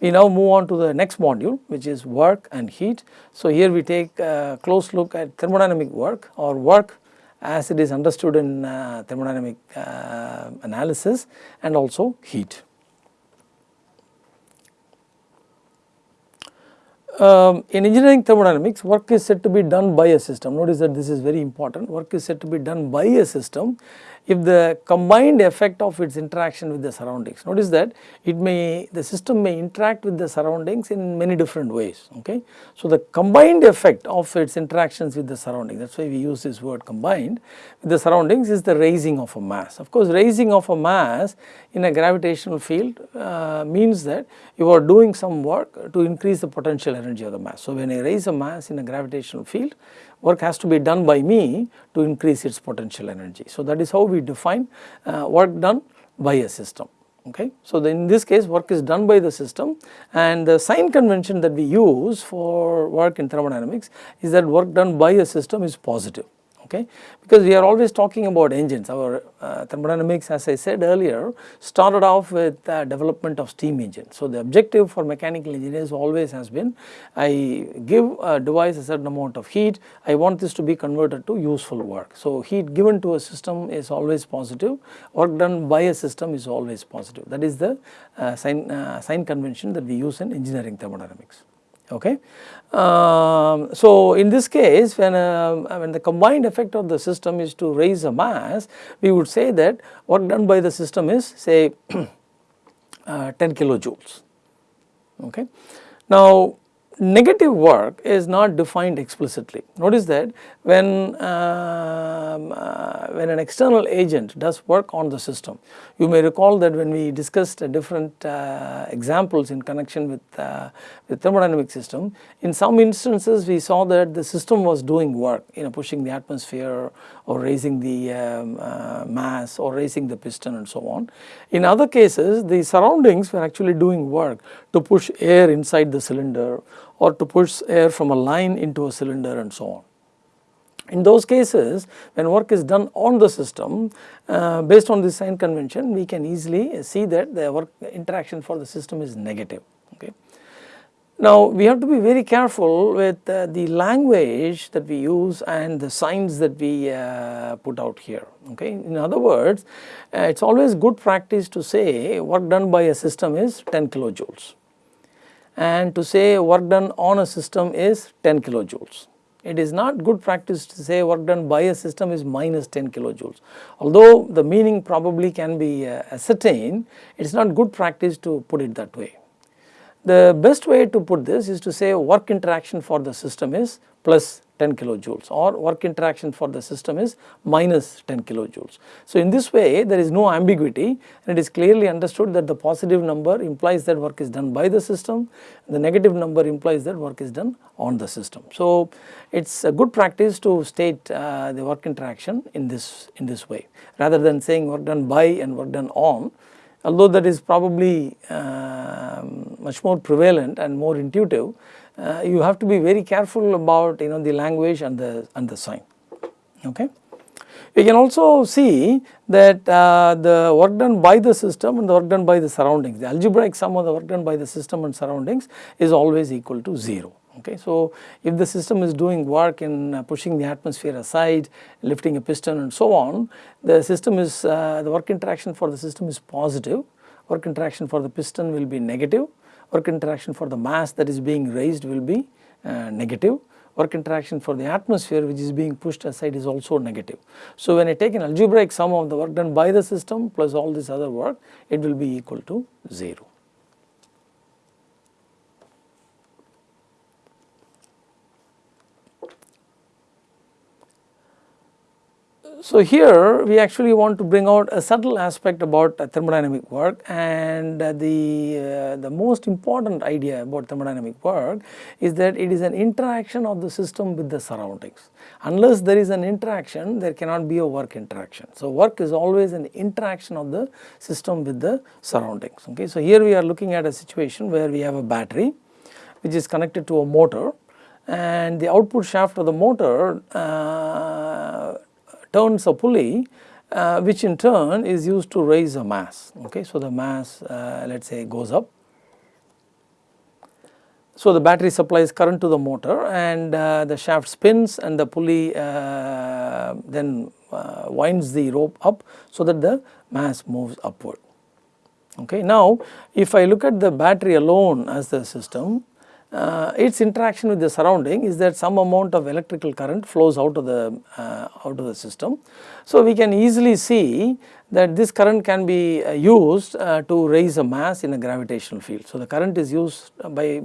We now move on to the next module which is work and heat. So, here we take a close look at thermodynamic work or work as it is understood in uh, thermodynamic uh, analysis and also heat. Um, in engineering thermodynamics work is said to be done by a system notice that this is very important work is said to be done by a system if the combined effect of its interaction with the surroundings. Notice that it may the system may interact with the surroundings in many different ways okay. So, the combined effect of its interactions with the surroundings that is why we use this word combined with the surroundings is the raising of a mass. Of course, raising of a mass in a gravitational field uh, means that you are doing some work to increase the potential energy of the mass. So, when I raise a mass in a gravitational field work has to be done by me to increase its potential energy. So, that is how we define uh, work done by a system. Okay. So, in this case work is done by the system and the sign convention that we use for work in thermodynamics is that work done by a system is positive okay? Because we are always talking about engines. Our uh, thermodynamics as I said earlier started off with uh, development of steam engine. So, the objective for mechanical engineers always has been I give a device a certain amount of heat. I want this to be converted to useful work. So, heat given to a system is always positive. Work done by a system is always positive. That is the uh, sign, uh, sign convention that we use in engineering thermodynamics okay. Um, so, in this case when, uh, when the combined effect of the system is to raise a mass we would say that work done by the system is say uh, 10 kilojoules okay. Now negative work is not defined explicitly. Notice that when, um, uh, when an external agent does work on the system, you may recall that when we discussed different uh, examples in connection with, uh, with thermodynamic system, in some instances we saw that the system was doing work, you know pushing the atmosphere or raising the um, mass or raising the piston and so on. In other cases the surroundings were actually doing work to push air inside the cylinder or to push air from a line into a cylinder and so on. In those cases when work is done on the system uh, based on this sign convention we can easily see that the work interaction for the system is negative. Okay. Now we have to be very careful with uh, the language that we use and the signs that we uh, put out here. Okay. In other words uh, it is always good practice to say work done by a system is 10 kilojoules and to say work done on a system is 10 kilojoules. It is not good practice to say work done by a system is minus 10 kilojoules. Although the meaning probably can be uh, ascertained, it is not good practice to put it that way. The best way to put this is to say work interaction for the system is plus 10 kilojoules or work interaction for the system is minus 10 kilojoules. So, in this way there is no ambiguity and it is clearly understood that the positive number implies that work is done by the system, the negative number implies that work is done on the system. So, it is a good practice to state uh, the work interaction in this in this way rather than saying work done by and work done on although that is probably uh, much more prevalent and more intuitive, uh, you have to be very careful about you know the language and the and the sign. Okay. You can also see that uh, the work done by the system and the work done by the surroundings, the algebraic sum of the work done by the system and surroundings is always equal to 0 okay. So, if the system is doing work in uh, pushing the atmosphere aside, lifting a piston and so on, the system is uh, the work interaction for the system is positive, work interaction for the piston will be negative, work interaction for the mass that is being raised will be uh, negative, work interaction for the atmosphere which is being pushed aside is also negative. So, when I take an algebraic sum of the work done by the system plus all this other work, it will be equal to 0. So, here we actually want to bring out a subtle aspect about thermodynamic work and the, uh, the most important idea about thermodynamic work is that it is an interaction of the system with the surroundings. Unless there is an interaction there cannot be a work interaction. So, work is always an interaction of the system with the surroundings. Okay. So, here we are looking at a situation where we have a battery which is connected to a motor and the output shaft of the motor uh, turns a pulley uh, which in turn is used to raise a mass okay. So, the mass uh, let us say goes up So, the battery supplies current to the motor and uh, the shaft spins and the pulley uh, then uh, winds the rope up so that the mass moves upward. Okay. Now, if I look at the battery alone as the system, uh, its interaction with the surrounding is that some amount of electrical current flows out of the uh, out of the system. So, we can easily see that this current can be uh, used uh, to raise a mass in a gravitational field. So, the current is used by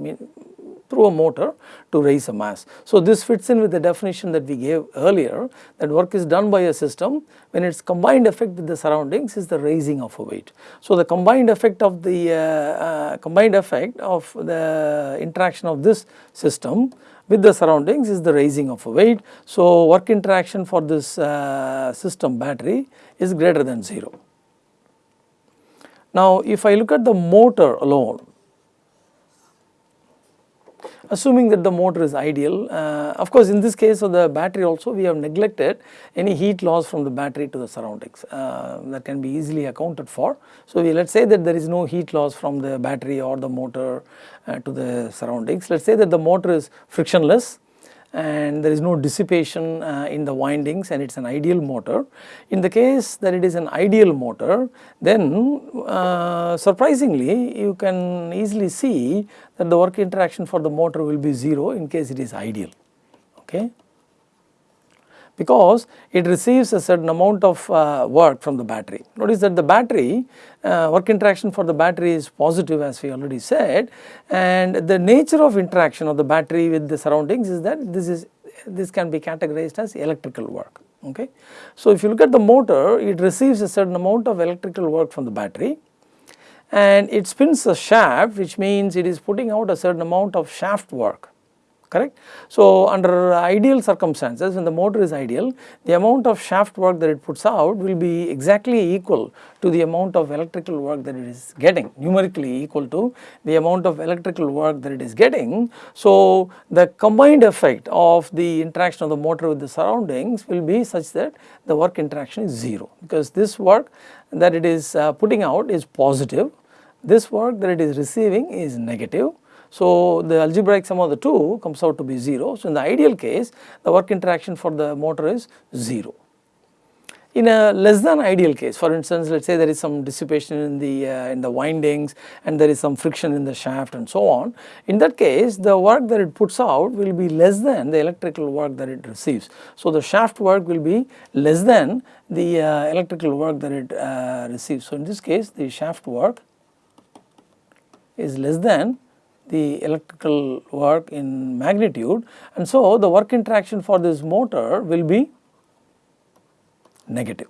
through a motor to raise a mass. So, this fits in with the definition that we gave earlier that work is done by a system when its combined effect with the surroundings is the raising of a weight. So, the combined effect of the uh, uh, combined effect of the interaction of this system with the surroundings is the raising of a weight. So, work interaction for this uh, system battery is greater than 0. Now, if I look at the motor alone, assuming that the motor is ideal. Uh, of course, in this case of the battery also we have neglected any heat loss from the battery to the surroundings uh, that can be easily accounted for. So, we let us say that there is no heat loss from the battery or the motor uh, to the surroundings. Let us say that the motor is frictionless and there is no dissipation uh, in the windings and it is an ideal motor. In the case that it is an ideal motor then uh, surprisingly you can easily see that the work interaction for the motor will be 0 in case it is ideal. Okay because it receives a certain amount of uh, work from the battery. Notice that the battery uh, work interaction for the battery is positive as we already said and the nature of interaction of the battery with the surroundings is that this is this can be categorized as electrical work. Okay. So, if you look at the motor it receives a certain amount of electrical work from the battery and it spins a shaft which means it is putting out a certain amount of shaft work correct. So, under ideal circumstances when the motor is ideal the amount of shaft work that it puts out will be exactly equal to the amount of electrical work that it is getting numerically equal to the amount of electrical work that it is getting. So, the combined effect of the interaction of the motor with the surroundings will be such that the work interaction is 0 because this work that it is uh, putting out is positive this work that it is receiving is negative so, the algebraic sum of the two comes out to be 0. So, in the ideal case the work interaction for the motor is 0. In a less than ideal case for instance let us say there is some dissipation in the uh, in the windings and there is some friction in the shaft and so on. In that case the work that it puts out will be less than the electrical work that it receives. So, the shaft work will be less than the uh, electrical work that it uh, receives. So, in this case the shaft work is less than the electrical work in magnitude. And so the work interaction for this motor will be negative.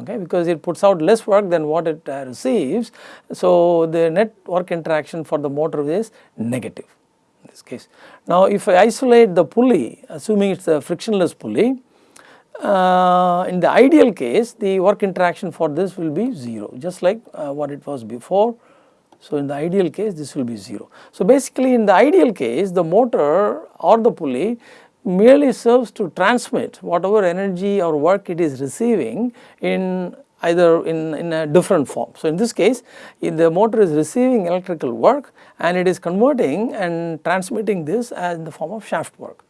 Okay? Because it puts out less work than what it uh, receives. So the net work interaction for the motor is negative in this case. Now if i isolate the pulley assuming it is a frictionless pulley uh, in the ideal case the work interaction for this will be 0 just like uh, what it was before so, in the ideal case this will be 0. So, basically in the ideal case the motor or the pulley merely serves to transmit whatever energy or work it is receiving in either in, in a different form. So, in this case the motor is receiving electrical work and it is converting and transmitting this as in the form of shaft work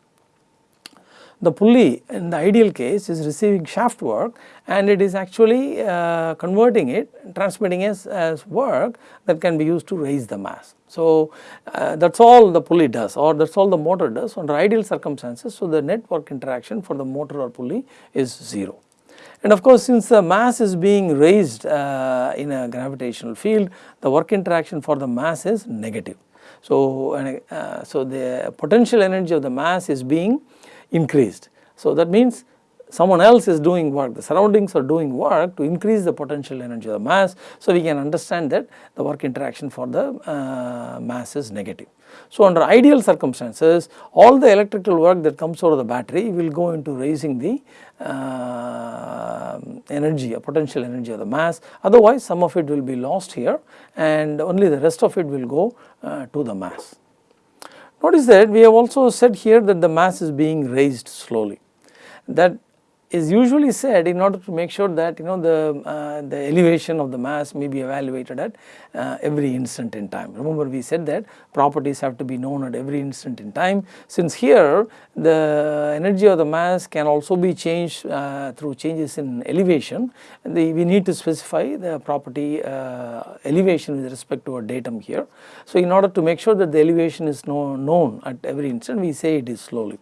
the pulley in the ideal case is receiving shaft work and it is actually uh, converting it transmitting as, as work that can be used to raise the mass. So, uh, that is all the pulley does or that is all the motor does under ideal circumstances. So, the net work interaction for the motor or pulley is 0. And of course, since the mass is being raised uh, in a gravitational field, the work interaction for the mass is negative. So, uh, so the potential energy of the mass is being increased. So, that means someone else is doing work, the surroundings are doing work to increase the potential energy of the mass. So, we can understand that the work interaction for the uh, mass is negative. So, under ideal circumstances all the electrical work that comes out of the battery will go into raising the uh, energy, a potential energy of the mass otherwise some of it will be lost here and only the rest of it will go uh, to the mass. Notice that we have also said here that the mass is being raised slowly. That is usually said in order to make sure that you know the, uh, the elevation of the mass may be evaluated at uh, every instant in time. Remember we said that properties have to be known at every instant in time. Since here the energy of the mass can also be changed uh, through changes in elevation, the, we need to specify the property uh, elevation with respect to a datum here. So in order to make sure that the elevation is know, known at every instant we say it is slowly.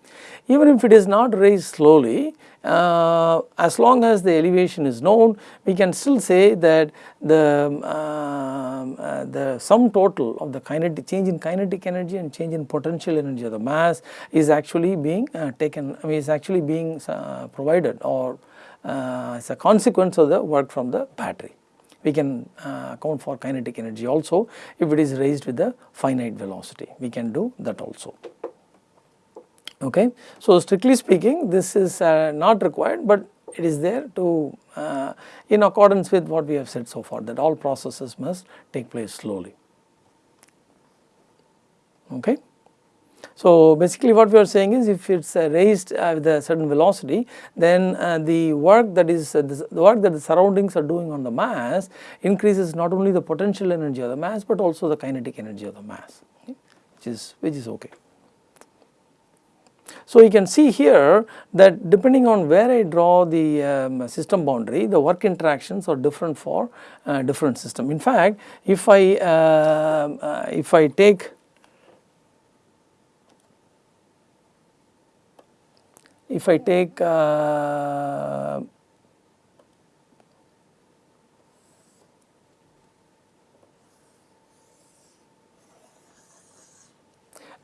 Even if it is not raised slowly, uh, as long as the elevation is known we can still say that the, uh, uh, the sum total of the kinetic change in kinetic energy and change in potential energy of the mass is actually being uh, taken I mean is actually being uh, provided or uh, as a consequence of the work from the battery. We can account for kinetic energy also if it is raised with a finite velocity we can do that also okay. So strictly speaking this is uh, not required but it is there to uh, in accordance with what we have said so far that all processes must take place slowly okay. So basically what we are saying is if it is uh, raised uh, with a certain velocity then uh, the work that is uh, the work that the surroundings are doing on the mass increases not only the potential energy of the mass but also the kinetic energy of the mass okay, which is which is okay. So, you can see here that depending on where I draw the um, system boundary the work interactions are different for uh, different system. In fact, if I uh, uh, if I take if I take uh,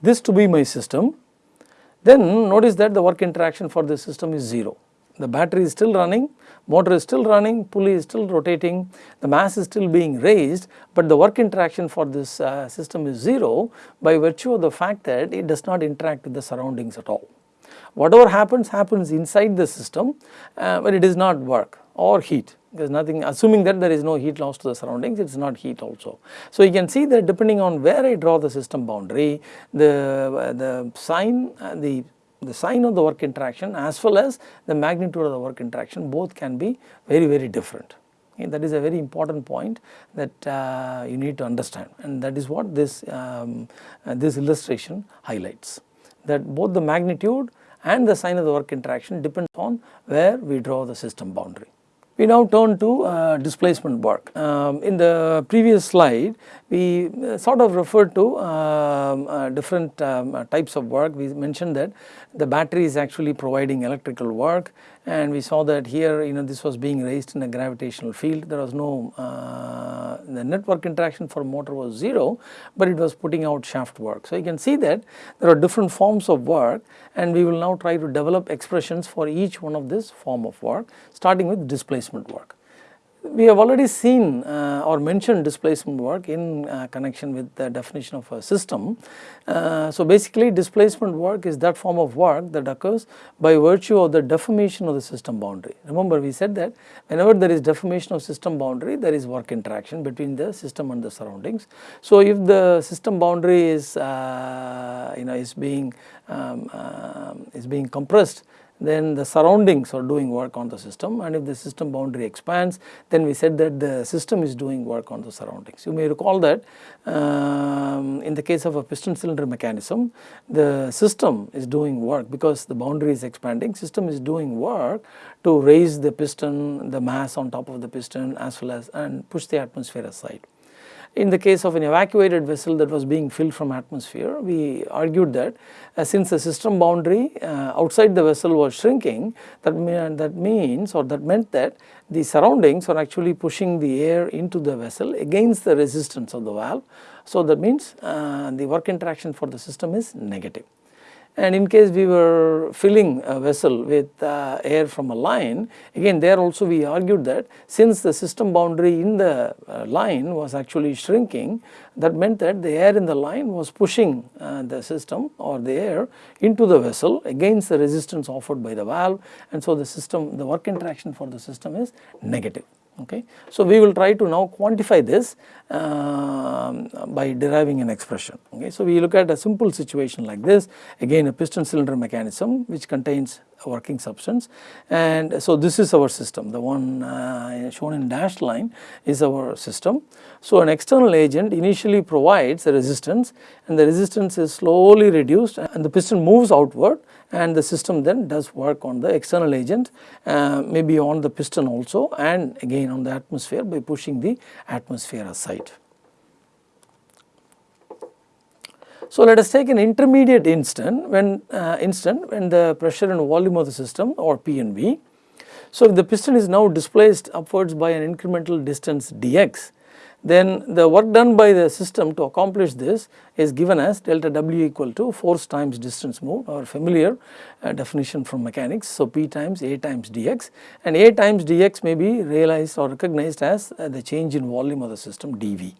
this to be my system then notice that the work interaction for this system is 0. The battery is still running, motor is still running, pulley is still rotating, the mass is still being raised, but the work interaction for this uh, system is 0 by virtue of the fact that it does not interact with the surroundings at all. Whatever happens happens inside the system, uh, but it does not work or heat there is nothing assuming that there is no heat loss to the surroundings it is not heat also. So you can see that depending on where I draw the system boundary the, the sign uh, the the sign of the work interaction as well as the magnitude of the work interaction both can be very very different. Okay, that is a very important point that uh, you need to understand and that is what this um, uh, this illustration highlights that both the magnitude and the sign of the work interaction depends on where we draw the system boundary. We now turn to uh, displacement work. Um, in the previous slide we uh, sort of referred to um, uh, different um, uh, types of work. We mentioned that the battery is actually providing electrical work and we saw that here you know this was being raised in a gravitational field. There was no uh, the network interaction for motor was 0 but it was putting out shaft work. So you can see that there are different forms of work and we will now try to develop expressions for each one of this form of work starting with displacement work. We have already seen uh, or mentioned displacement work in uh, connection with the definition of a system. Uh, so basically displacement work is that form of work that occurs by virtue of the deformation of the system boundary. Remember we said that whenever there is deformation of system boundary there is work interaction between the system and the surroundings. So if the system boundary is uh, you know is being um, um is being compressed then the surroundings are doing work on the system and if the system boundary expands then we said that the system is doing work on the surroundings. You may recall that um, in the case of a piston cylinder mechanism the system is doing work because the boundary is expanding system is doing work to raise the piston the mass on top of the piston as well as and push the atmosphere aside. In the case of an evacuated vessel that was being filled from atmosphere, we argued that uh, since the system boundary uh, outside the vessel was shrinking, that, that means or that meant that the surroundings are actually pushing the air into the vessel against the resistance of the valve. So that means uh, the work interaction for the system is negative and in case we were filling a vessel with uh, air from a line again there also we argued that since the system boundary in the uh, line was actually shrinking that meant that the air in the line was pushing uh, the system or the air into the vessel against the resistance offered by the valve. And so the system the work interaction for the system is negative okay. So we will try to now quantify this uh, by deriving an expression okay. So we look at a simple situation like this again a piston cylinder mechanism which contains a working substance and so this is our system the one uh, shown in dashed line is our system. So an external agent initially provides a resistance and the resistance is slowly reduced and the piston moves outward and the system then does work on the external agent uh, maybe on the piston also and again on the atmosphere by pushing the atmosphere aside. So, let us take an intermediate instant when uh, instant when the pressure and volume of the system or P and V. So, if the piston is now displaced upwards by an incremental distance dx then the work done by the system to accomplish this is given as delta W equal to force times distance moved or familiar uh, definition from mechanics. So, P times A times dx and A times dx may be realized or recognized as uh, the change in volume of the system dV.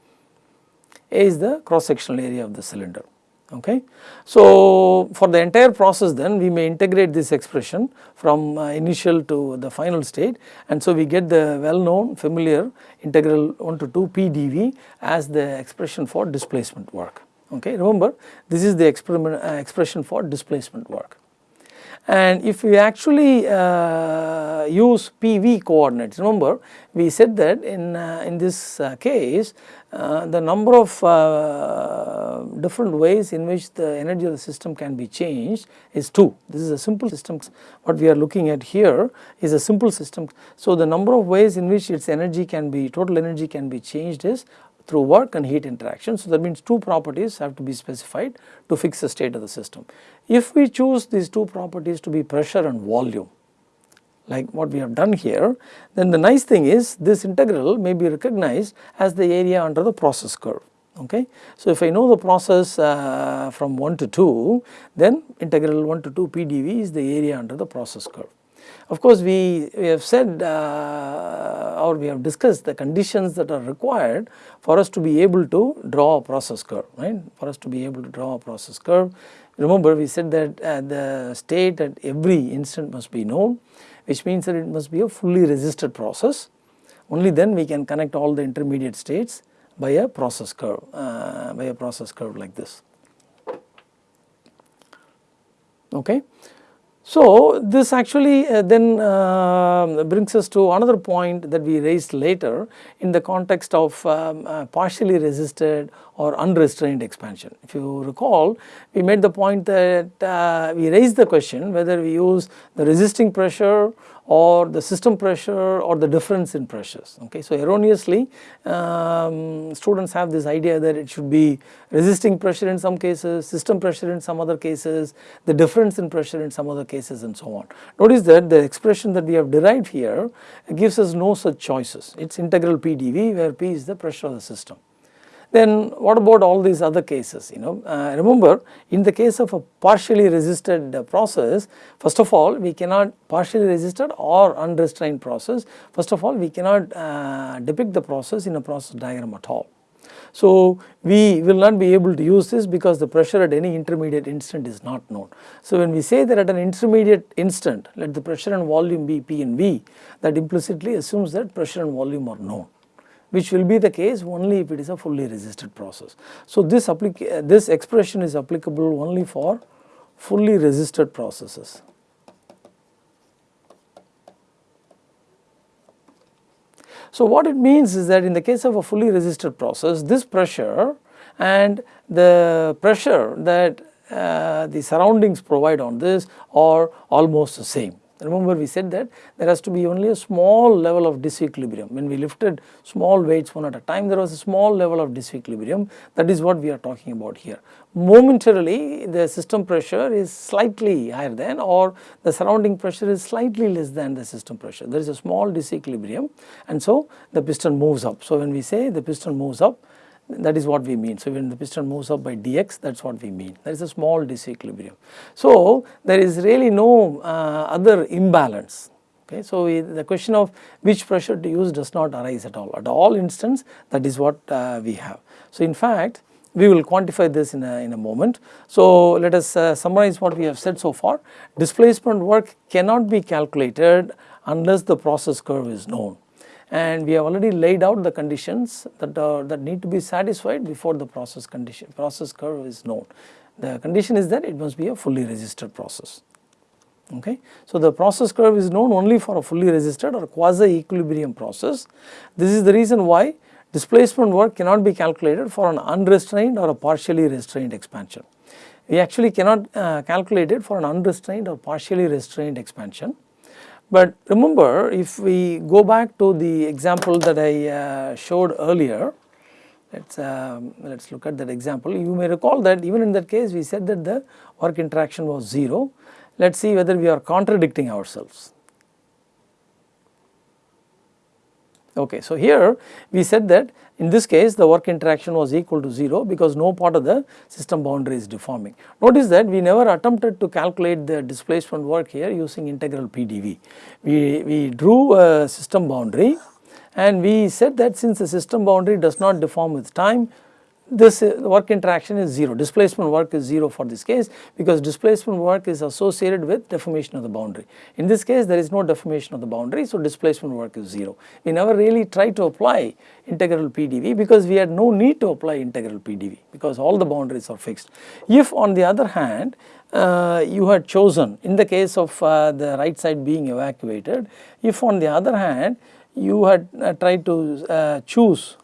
A is the cross sectional area of the cylinder okay. So, for the entire process then we may integrate this expression from uh, initial to the final state and so we get the well known familiar integral 1 to 2 p dv as the expression for displacement work okay. Remember this is the experiment uh, expression for displacement work. And if we actually uh, use PV coordinates, remember we said that in, uh, in this uh, case uh, the number of uh, different ways in which the energy of the system can be changed is 2. This is a simple system what we are looking at here is a simple system. So, the number of ways in which its energy can be total energy can be changed is through work and heat interaction. So, that means two properties have to be specified to fix the state of the system. If we choose these two properties to be pressure and volume like what we have done here, then the nice thing is this integral may be recognized as the area under the process curve. Okay. So, if I know the process uh, from 1 to 2, then integral 1 to 2 PdV is the area under the process curve. Of course, we, we have said uh, or we have discussed the conditions that are required for us to be able to draw a process curve, right, for us to be able to draw a process curve. Remember we said that uh, the state at every instant must be known which means that it must be a fully resisted process. Only then we can connect all the intermediate states by a process curve, uh, by a process curve like this. Okay. So, this actually uh, then uh, brings us to another point that we raised later in the context of um, uh, partially resisted or unrestrained expansion. If you recall, we made the point that uh, we raised the question whether we use the resisting pressure or the system pressure or the difference in pressures. Okay. So, erroneously um, students have this idea that it should be resisting pressure in some cases, system pressure in some other cases, the difference in pressure in some other cases and so on. Notice that the expression that we have derived here gives us no such choices, it is integral P dV where P is the pressure of the system. Then what about all these other cases you know uh, remember in the case of a partially resisted uh, process first of all we cannot partially resisted or unrestrained process first of all we cannot uh, depict the process in a process diagram at all. So, we will not be able to use this because the pressure at any intermediate instant is not known. So, when we say that at an intermediate instant let the pressure and volume be P and V that implicitly assumes that pressure and volume are known which will be the case only if it is a fully resisted process. So, this, this expression is applicable only for fully resisted processes. So, what it means is that in the case of a fully resisted process this pressure and the pressure that uh, the surroundings provide on this are almost the same. Remember we said that there has to be only a small level of disequilibrium. When we lifted small weights one at a time there was a small level of disequilibrium that is what we are talking about here. Momentarily the system pressure is slightly higher than or the surrounding pressure is slightly less than the system pressure. There is a small disequilibrium and so the piston moves up. So when we say the piston moves up that is what we mean. So, when the piston moves up by dx that is what we mean there is a small disequilibrium. So, there is really no uh, other imbalance okay. So, the question of which pressure to use does not arise at all at all instance that is what uh, we have. So, in fact we will quantify this in a, in a moment. So, let us uh, summarize what we have said so far displacement work cannot be calculated unless the process curve is known and we have already laid out the conditions that are that need to be satisfied before the process condition process curve is known. The condition is that it must be a fully resisted process. Okay. So, the process curve is known only for a fully resisted or quasi equilibrium process. This is the reason why displacement work cannot be calculated for an unrestrained or a partially restrained expansion. We actually cannot uh, calculate it for an unrestrained or partially restrained expansion. But remember if we go back to the example that I uh, showed earlier, let us um, let us look at that example. You may recall that even in that case we said that the work interaction was 0. Let us see whether we are contradicting ourselves. Okay, so here we said that in this case the work interaction was equal to 0 because no part of the system boundary is deforming. Notice that we never attempted to calculate the displacement work here using integral PDV. We, we drew a system boundary and we said that since the system boundary does not deform with time this uh, work interaction is 0, displacement work is 0 for this case because displacement work is associated with deformation of the boundary. In this case there is no deformation of the boundary so displacement work is 0. We never really tried to apply integral PDV because we had no need to apply integral PDV because all the boundaries are fixed. If on the other hand uh, you had chosen in the case of uh, the right side being evacuated, if on the other hand you had uh, tried to uh, choose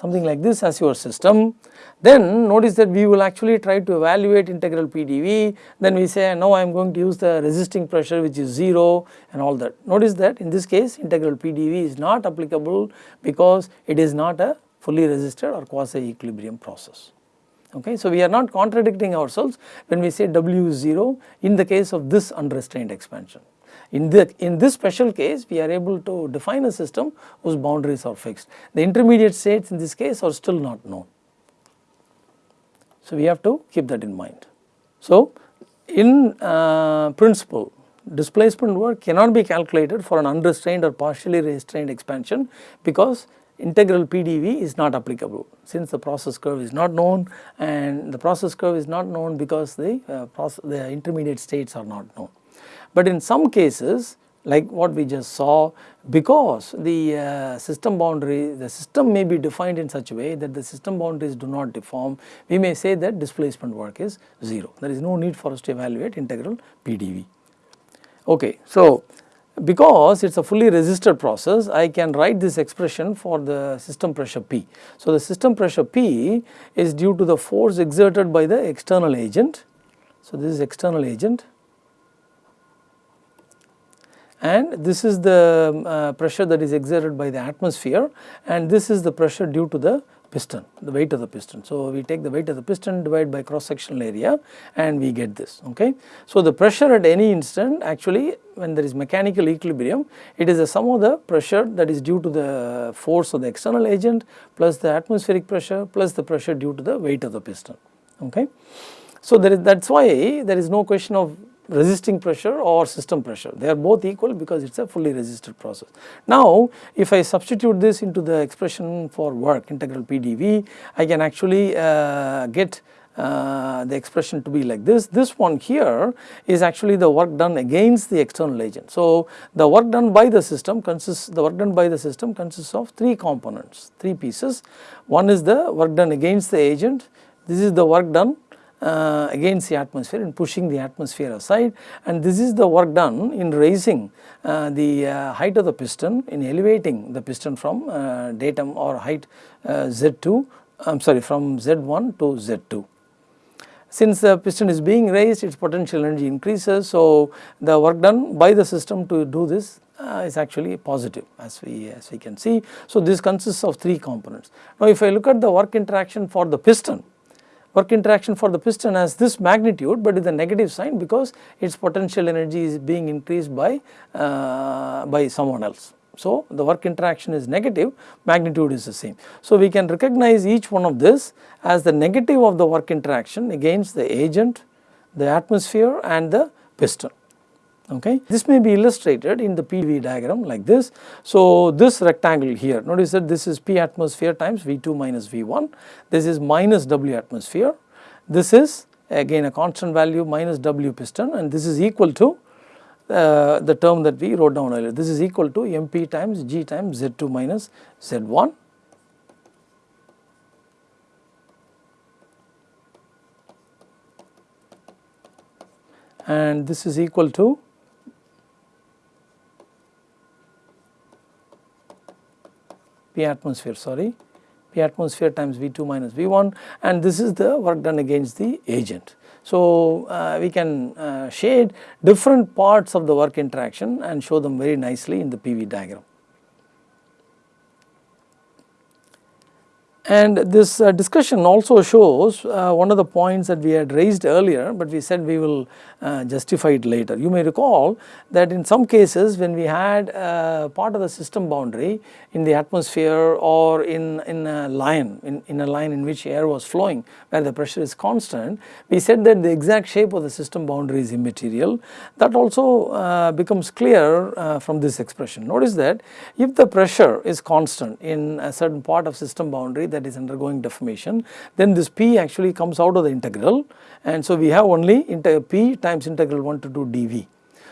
something like this as your system. Then notice that we will actually try to evaluate integral PDV, then we say now I am going to use the resisting pressure which is 0 and all that. Notice that in this case integral PDV is not applicable because it is not a fully resisted or quasi equilibrium process. Okay. So, we are not contradicting ourselves when we say W is 0 in the case of this unrestrained expansion. In, the, in this special case we are able to define a system whose boundaries are fixed. The intermediate states in this case are still not known. So, we have to keep that in mind. So, in uh, principle displacement work cannot be calculated for an unrestrained or partially restrained expansion because integral PDV is not applicable since the process curve is not known and the process curve is not known because the, uh, the intermediate states are not known. But in some cases like what we just saw because the uh, system boundary the system may be defined in such a way that the system boundaries do not deform we may say that displacement work is 0 there is no need for us to evaluate integral PDV. Okay, so because it is a fully resisted process I can write this expression for the system pressure P. So, the system pressure P is due to the force exerted by the external agent. So, this is external agent and this is the uh, pressure that is exerted by the atmosphere and this is the pressure due to the piston, the weight of the piston. So, we take the weight of the piston divided by cross sectional area and we get this okay. So, the pressure at any instant actually when there is mechanical equilibrium it is the sum of the pressure that is due to the force of the external agent plus the atmospheric pressure plus the pressure due to the weight of the piston okay. So, there is that is why there is no question of resisting pressure or system pressure they are both equal because it is a fully resisted process. Now if I substitute this into the expression for work integral PDV I can actually uh, get uh, the expression to be like this. This one here is actually the work done against the external agent. So, the work done by the system consists the work done by the system consists of three components, three pieces. One is the work done against the agent, this is the work done uh, against the atmosphere and pushing the atmosphere aside and this is the work done in raising uh, the uh, height of the piston in elevating the piston from uh, datum or height uh, Z2 I am sorry from Z1 to Z2. Since the piston is being raised its potential energy increases so the work done by the system to do this uh, is actually positive as we as we can see. So this consists of three components. Now if I look at the work interaction for the piston work interaction for the piston has this magnitude but with a negative sign because its potential energy is being increased by, uh, by someone else. So, the work interaction is negative, magnitude is the same. So, we can recognize each one of this as the negative of the work interaction against the agent, the atmosphere and the piston okay. This may be illustrated in the PV diagram like this. So, this rectangle here notice that this is P atmosphere times V2 minus V1, this is minus W atmosphere, this is again a constant value minus W piston and this is equal to uh, the term that we wrote down earlier. This is equal to MP times G times Z2 minus Z1 and this is equal to P atmosphere sorry P atmosphere times V2 minus V1 and this is the work done against the agent. So, uh, we can uh, shade different parts of the work interaction and show them very nicely in the PV diagram. And this uh, discussion also shows uh, one of the points that we had raised earlier, but we said we will uh, justify it later. You may recall that in some cases when we had uh, part of the system boundary in the atmosphere or in, in a line, in, in a line in which air was flowing where the pressure is constant, we said that the exact shape of the system boundary is immaterial. That also uh, becomes clear uh, from this expression. Notice that if the pressure is constant in a certain part of system boundary that is undergoing deformation, then this P actually comes out of the integral and so we have only P times integral 1 to 2 dV.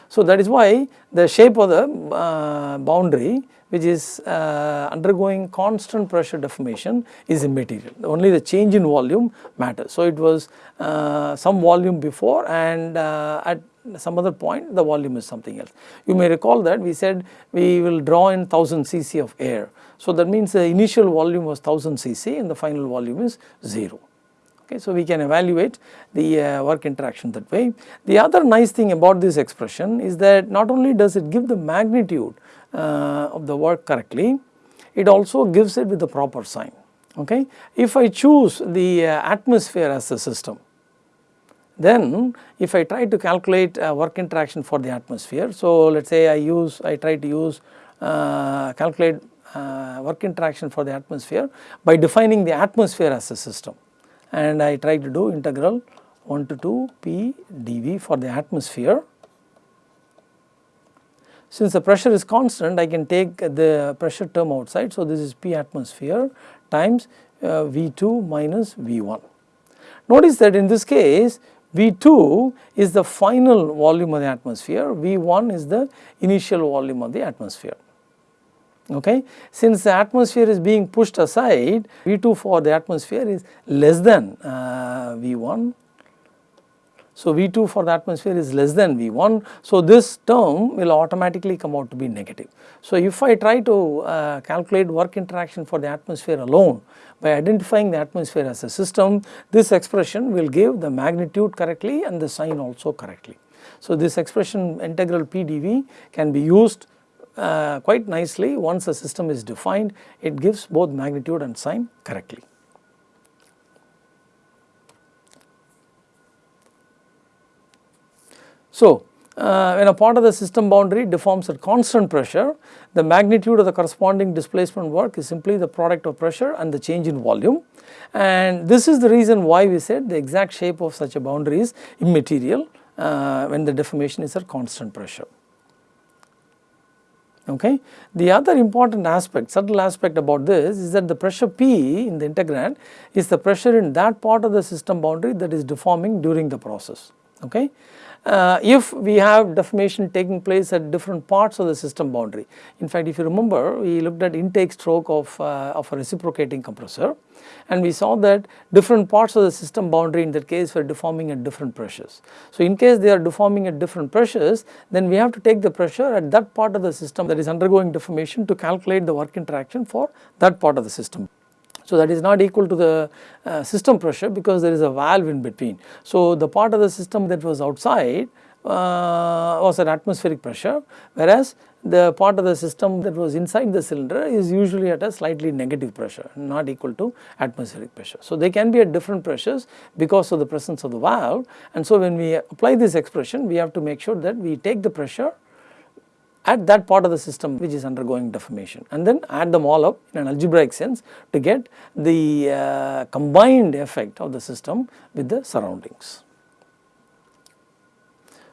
So that is why the shape of the uh, boundary which is uh, undergoing constant pressure deformation is immaterial only the change in volume matters. So it was uh, some volume before and uh, at some other point the volume is something else. You may recall that we said we will draw in 1000 cc of air. So that means the initial volume was 1000 cc and the final volume is 0. Okay, so we can evaluate the uh, work interaction that way. The other nice thing about this expression is that not only does it give the magnitude uh, of the work correctly, it also gives it with the proper sign. Okay. If I choose the uh, atmosphere as the system, then if I try to calculate uh, work interaction for the atmosphere, so let us say I use, I try to use uh, calculate uh, work interaction for the atmosphere by defining the atmosphere as a system and I try to do integral 1 to 2 P dV for the atmosphere. Since the pressure is constant I can take the pressure term outside. So, this is P atmosphere times uh, V2 minus V1. Notice that in this case V2 is the final volume of the atmosphere, V1 is the initial volume of the atmosphere okay. Since the atmosphere is being pushed aside V2 for the atmosphere is less than uh, V1. So, V2 for the atmosphere is less than V1. So, this term will automatically come out to be negative. So, if I try to uh, calculate work interaction for the atmosphere alone by identifying the atmosphere as a system, this expression will give the magnitude correctly and the sign also correctly. So, this expression integral PdV can be used uh, quite nicely once the system is defined it gives both magnitude and sign correctly. So, uh, when a part of the system boundary deforms at constant pressure, the magnitude of the corresponding displacement work is simply the product of pressure and the change in volume. And this is the reason why we said the exact shape of such a boundary is immaterial uh, when the deformation is at constant pressure okay. The other important aspect, subtle aspect about this is that the pressure P in the integrand is the pressure in that part of the system boundary that is deforming during the process, okay. Uh, if we have deformation taking place at different parts of the system boundary. In fact, if you remember we looked at intake stroke of, uh, of a reciprocating compressor and we saw that different parts of the system boundary in that case were deforming at different pressures. So, in case they are deforming at different pressures then we have to take the pressure at that part of the system that is undergoing deformation to calculate the work interaction for that part of the system. So, that is not equal to the uh, system pressure because there is a valve in between. So, the part of the system that was outside uh, was at atmospheric pressure whereas the part of the system that was inside the cylinder is usually at a slightly negative pressure not equal to atmospheric pressure. So, they can be at different pressures because of the presence of the valve and so when we apply this expression we have to make sure that we take the pressure at that part of the system which is undergoing deformation and then add them all up in an algebraic sense to get the uh, combined effect of the system with the surroundings.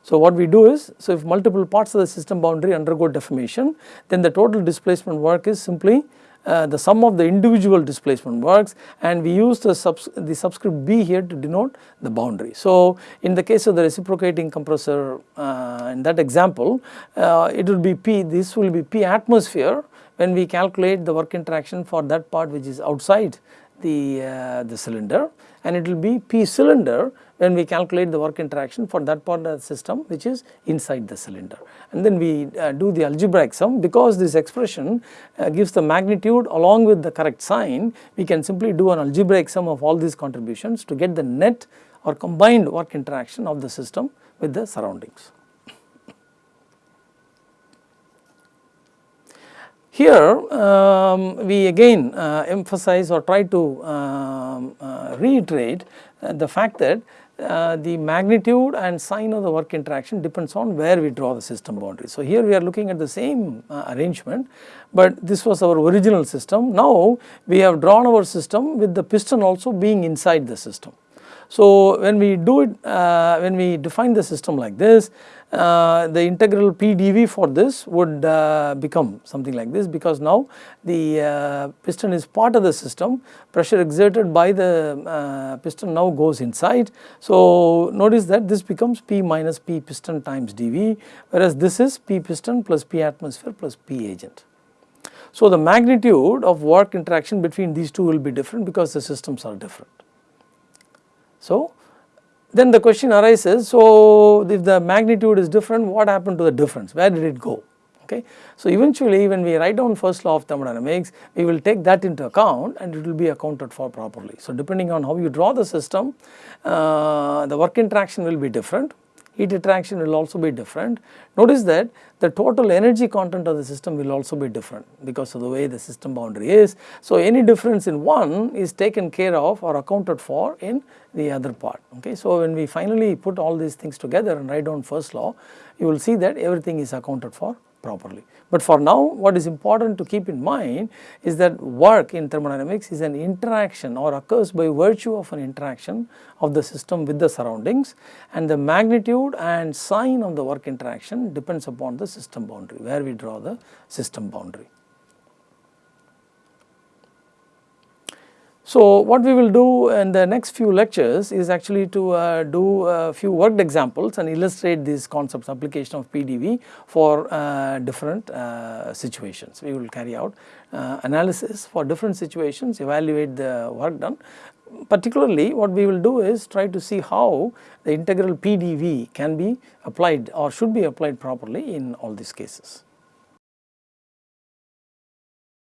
So, what we do is, so if multiple parts of the system boundary undergo deformation, then the total displacement work is simply uh, the sum of the individual displacement works and we use the, subs the subscript B here to denote the boundary. So, in the case of the reciprocating compressor uh, in that example, uh, it will be P, this will be P atmosphere when we calculate the work interaction for that part which is outside the, uh, the cylinder and it will be P cylinder when we calculate the work interaction for that part of the system which is inside the cylinder. And then we uh, do the algebraic sum because this expression uh, gives the magnitude along with the correct sign we can simply do an algebraic sum of all these contributions to get the net or combined work interaction of the system with the surroundings. Here um, we again uh, emphasize or try to um, uh, reiterate uh, the fact that uh, the magnitude and sign of the work interaction depends on where we draw the system boundary. So, here we are looking at the same uh, arrangement, but this was our original system. Now, we have drawn our system with the piston also being inside the system. So, when we do it, uh, when we define the system like this, uh, the integral P dV for this would uh, become something like this because now the uh, piston is part of the system, pressure exerted by the uh, piston now goes inside. So, notice that this becomes P minus P piston times dV whereas this is P piston plus P atmosphere plus P agent. So, the magnitude of work interaction between these two will be different because the systems are different. So, then the question arises, so if the magnitude is different, what happened to the difference? Where did it go? Okay. So, eventually when we write down first law of thermodynamics, we will take that into account and it will be accounted for properly. So, depending on how you draw the system, uh, the work interaction will be different heat interaction will also be different. Notice that the total energy content of the system will also be different because of the way the system boundary is. So, any difference in one is taken care of or accounted for in the other part. Okay. So, when we finally put all these things together and write down first law, you will see that everything is accounted for properly. But for now what is important to keep in mind is that work in thermodynamics is an interaction or occurs by virtue of an interaction of the system with the surroundings and the magnitude and sign of the work interaction depends upon the system boundary where we draw the system boundary. So, what we will do in the next few lectures is actually to uh, do a few worked examples and illustrate these concepts application of PDV for uh, different uh, situations. We will carry out uh, analysis for different situations, evaluate the work done. Particularly what we will do is try to see how the integral PDV can be applied or should be applied properly in all these cases.